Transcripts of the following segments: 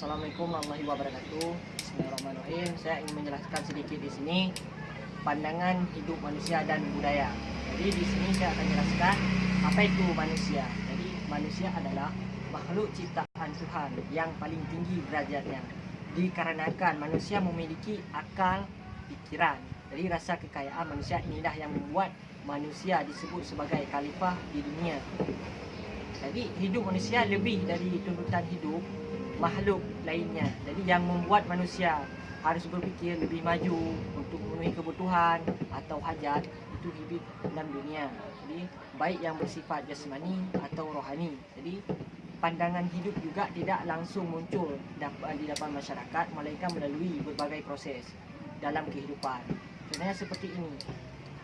Assalamualaikum warahmatullahi wabarakatuh. Bismillahirrahmanirrahim. Saya ingin menjelaskan sedikit di sini pandangan hidup manusia dan budaya. Jadi di sini saya akan jelaskan apa itu manusia. Jadi manusia adalah makhluk ciptaan Tuhan yang paling tinggi derajatnya. Dikarenakan manusia memiliki akal, pikiran. Jadi rasa kekayaan manusia inilah yang membuat manusia disebut sebagai khalifah di dunia. Jadi hidup manusia lebih dari tuntutan hidup makhluk lainnya. Jadi yang membuat manusia harus berfikir lebih maju untuk memenuhi kebutuhan atau hajat itu hidup dalam dunia. Jadi baik yang bersifat jasmani atau rohani. Jadi pandangan hidup juga tidak langsung muncul di depan masyarakat melainkan melalui berbagai proses dalam kehidupan. Contohnya seperti ini.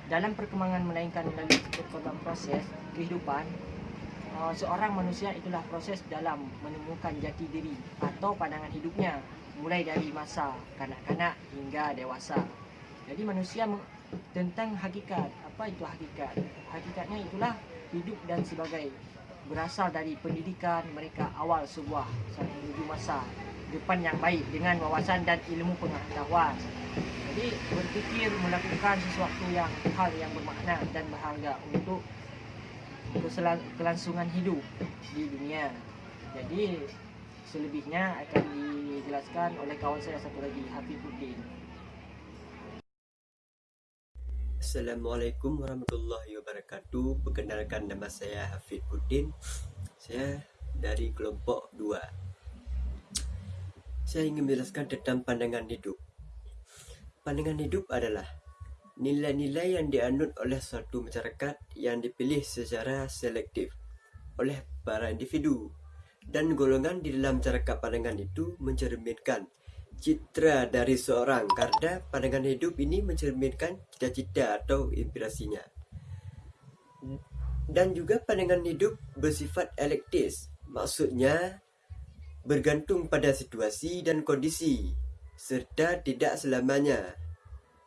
Dalam perkembangan melainkan melalui proses kehidupan, uh, seorang manusia itulah proses dalam menemukan jati diri atau pandangan hidupnya mulai dari masa kanak-kanak hingga dewasa. Jadi manusia tentang hakikat, apa itu hakikat? Hakikatnya itulah hidup dan sebagai berasal dari pendidikan mereka awal sebuah menuju masa depan yang baik dengan wawasan dan ilmu pengetahuan. Jadi berpikir melakukan sesuatu yang hal yang bermakna dan berharga untuk kelangsungan hidup di dunia. Jadi selebihnya akan dijelaskan oleh kawan saya satu lagi Hafizuddin. Assalamualaikum warahmatullahi wabarakatuh. Perkenalkan nama saya Hafizuddin. Saya dari kelompok 2. Saya ingin menjelaskan tentang pandangan hidup. Pandangan hidup adalah nilai-nilai yang dianut oleh suatu masyarakat yang dipilih secara selektif oleh para individu dan golongan di dalam masyarakat pandangan itu mencerminkan citra dari seorang karena pandangan hidup ini mencerminkan cita-cita atau inspirasinya. Dan juga pandangan hidup bersifat elektis maksudnya bergantung pada situasi dan kondisi serta tidak selamanya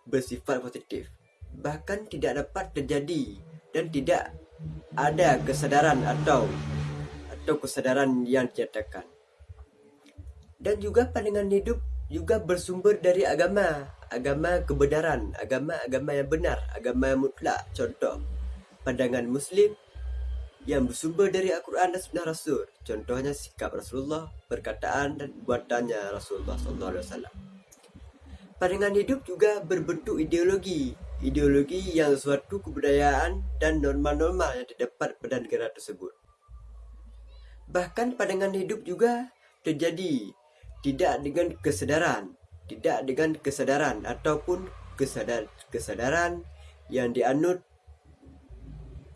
bersifat positif. Bahkan tidak dapat terjadi dan tidak ada kesadaran atau atau kesadaran yang dinyatakan. Dan juga pandangan hidup juga bersumber dari agama agama kebenaran agama-agama yang benar agama yang mutlak. Contoh pandangan muslim yang bersumber dari Al-Quran dan Sunnah Rasul. Contohnya sikap Rasulullah perkataan dan buatannya Rasulullah SAW Pandangan hidup juga berbentuk ideologi, ideologi yang suatu kebudayaan dan norma-norma yang terdapat pada negara tersebut. Bahkan pandangan hidup juga terjadi tidak dengan kesedaran, tidak dengan kesadaran ataupun kesadar kesadaran yang dianut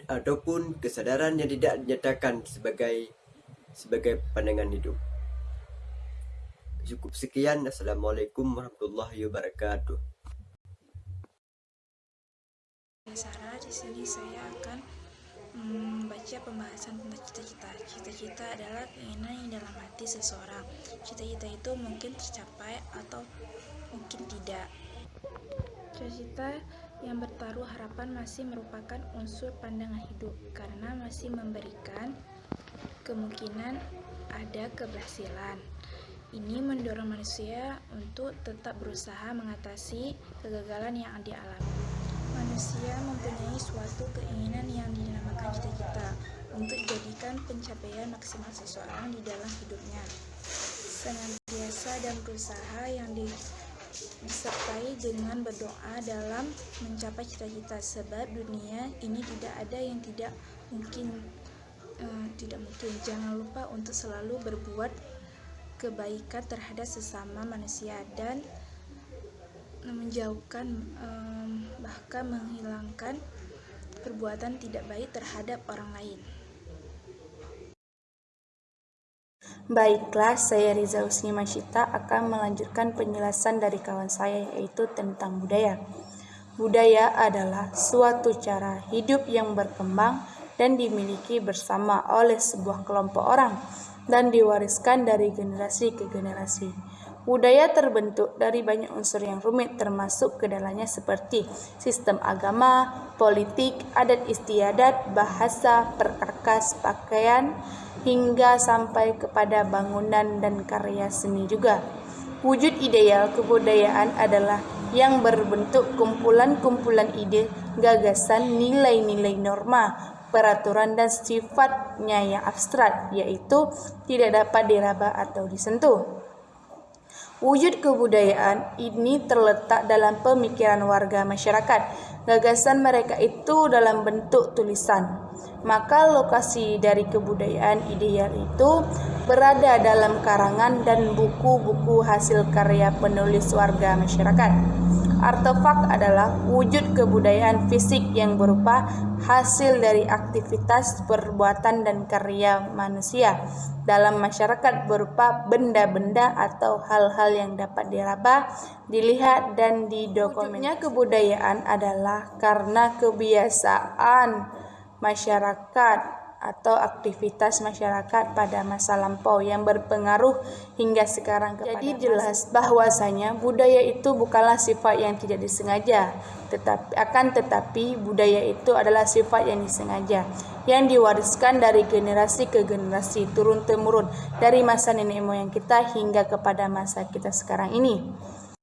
ataupun kesadaran yang tidak dinyatakan sebagai sebagai pandangan hidup. Cukup sekian. Assalamualaikum warahmatullahi wabarakatuh. Sarah, di sini saya akan membaca pembahasan tentang cita-cita. Cita-cita adalah keinginan yang dalam hati seseorang. Cita-cita itu mungkin tercapai atau mungkin tidak. Cita-cita yang bertaruh harapan masih merupakan unsur pandangan hidup karena masih memberikan kemungkinan ada keberhasilan. Ini mendorong manusia untuk tetap berusaha mengatasi kegagalan yang dialami. Manusia mempunyai suatu keinginan yang dinamakan cita-cita untuk dijadikan pencapaian maksimal seseorang di dalam hidupnya. Senantiasa dan berusaha yang disertai dengan berdoa dalam mencapai cita-cita sebab dunia ini tidak ada yang tidak mungkin uh, tidak mungkin jangan lupa untuk selalu berbuat kebaikan terhadap sesama manusia dan menjauhkan um, bahkan menghilangkan perbuatan tidak baik terhadap orang lain. Baiklah, saya Riza Usni Masyita akan melanjutkan penjelasan dari kawan saya yaitu tentang budaya. Budaya adalah suatu cara hidup yang berkembang dan dimiliki bersama oleh sebuah kelompok orang dan diwariskan dari generasi ke generasi. Budaya terbentuk dari banyak unsur yang rumit termasuk ke dalamnya seperti sistem agama, politik, adat istiadat, bahasa, perkakas, pakaian, hingga sampai kepada bangunan dan karya seni juga. Wujud ideal kebudayaan adalah yang berbentuk kumpulan-kumpulan ide, gagasan, nilai-nilai norma, peraturan dan sifatnya yang abstrak, yaitu tidak dapat diraba atau disentuh. Wujud kebudayaan ini terletak dalam pemikiran warga masyarakat. Gagasan mereka itu dalam bentuk tulisan. Maka lokasi dari kebudayaan ideal itu berada dalam karangan dan buku-buku hasil karya penulis warga masyarakat. Artefak adalah wujud kebudayaan fisik yang berupa hasil dari aktivitas perbuatan dan karya manusia dalam masyarakat berupa benda-benda atau hal-hal yang dapat diraba, dilihat dan didokumennya kebudayaan adalah karena kebiasaan masyarakat atau aktivitas masyarakat pada masa lampau yang berpengaruh hingga sekarang kepada Jadi jelas bahwasanya budaya itu bukanlah sifat yang tidak disengaja, tetapi akan tetapi budaya itu adalah sifat yang disengaja yang diwariskan dari generasi ke generasi turun temurun dari masa nenek moyang kita hingga kepada masa kita sekarang ini.